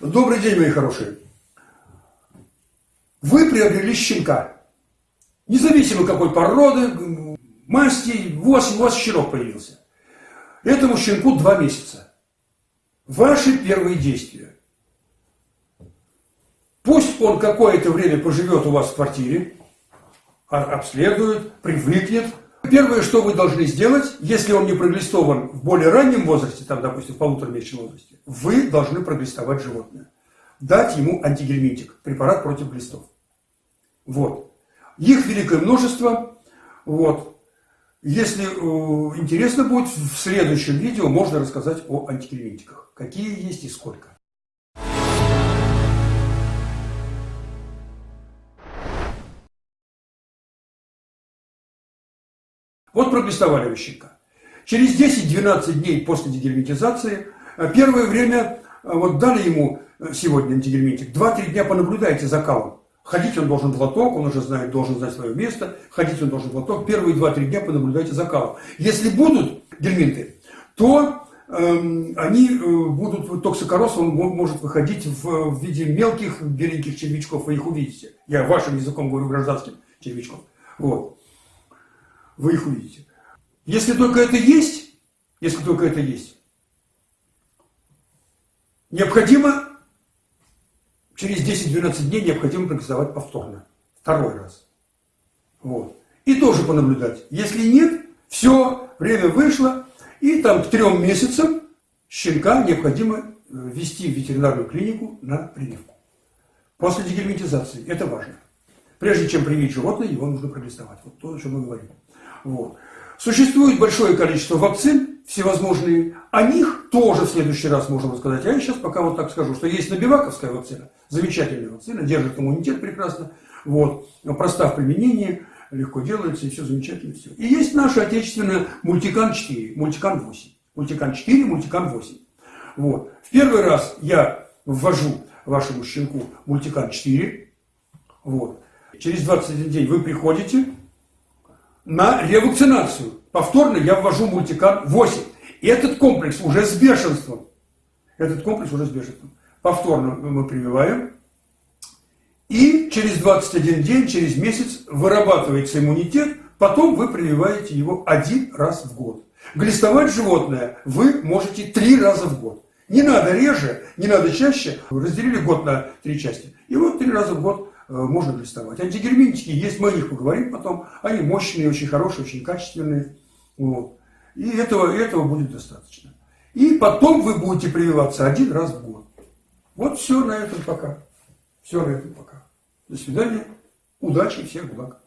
Добрый день, мои хорошие. Вы приобрели щенка. Независимо какой породы, масти, у вас, у вас щенок появился. Этому щенку два месяца. Ваши первые действия. Пусть он какое-то время поживет у вас в квартире, а, обследует, привыкнет, Первое, что вы должны сделать, если он не проглистован в более раннем возрасте, там, допустим, в полуторамесячном возрасте, вы должны проглистовать животное. Дать ему антигельминтик, препарат против глистов. Вот. Их великое множество. Вот. Если э, интересно будет, в следующем видео можно рассказать о антигельминтиках. Какие есть и сколько. Вот проглистовали вы щенка. Через 10-12 дней после дегельминтизации, э, первое время, э, вот дали ему э, сегодня антигельминтик, 2-3 дня понаблюдайте за калом. Ходить он должен в лоток, он уже знает, должен знать свое место, ходить он должен в лоток. Первые 2-3 дня понаблюдайте за калом. Если будут гельминты, то эм, они будут, токсикороз он может выходить в, в виде мелких беленьких червячков, вы их увидите. Я вашим языком говорю гражданским червячком. Вот вы их увидите. Если только это есть, если только это есть, необходимо через 10-12 дней необходимо проголосовать повторно. Второй раз. Вот. И тоже понаблюдать. Если нет, все, время вышло, и там к трем месяцам щенка необходимо э, ввести в ветеринарную клинику на прививку. После дегельминтизации. Это важно. Прежде чем привить животное, его нужно пролистовать. Вот то, о чем мы говорим. Вот. Существует большое количество вакцин, всевозможные. О них тоже в следующий раз можем рассказать. А я сейчас пока вот так скажу, что есть набиваковская вакцина, замечательная вакцина, держит иммунитет прекрасно, вот, проста в применении, легко делается, и все замечательно. Все. И есть наша отечественная мультикан 4, мультикан 8. Мультикан 4, мультикан 8. Вот. В первый раз я ввожу вашему щенку мультикан 4. Вот. Через 21 день вы приходите, на ревакцинацию. Повторно я ввожу мультикар 8. И этот комплекс уже с бешенством. Этот комплекс уже с бешенством. Повторно мы прививаем. И через 21 день, через месяц вырабатывается иммунитет. Потом вы прививаете его один раз в год. Глистовать животное вы можете три раза в год. Не надо реже, не надо чаще. Разделили год на три части. И вот три раза в год можно глистовать. Антигерминтики есть, мы о них поговорим потом. Они мощные, очень хорошие, очень качественные. Вот. И этого, этого будет достаточно. И потом вы будете прививаться один раз в год. Вот все на этом пока. Все на этом пока. До свидания. Удачи, всех благ.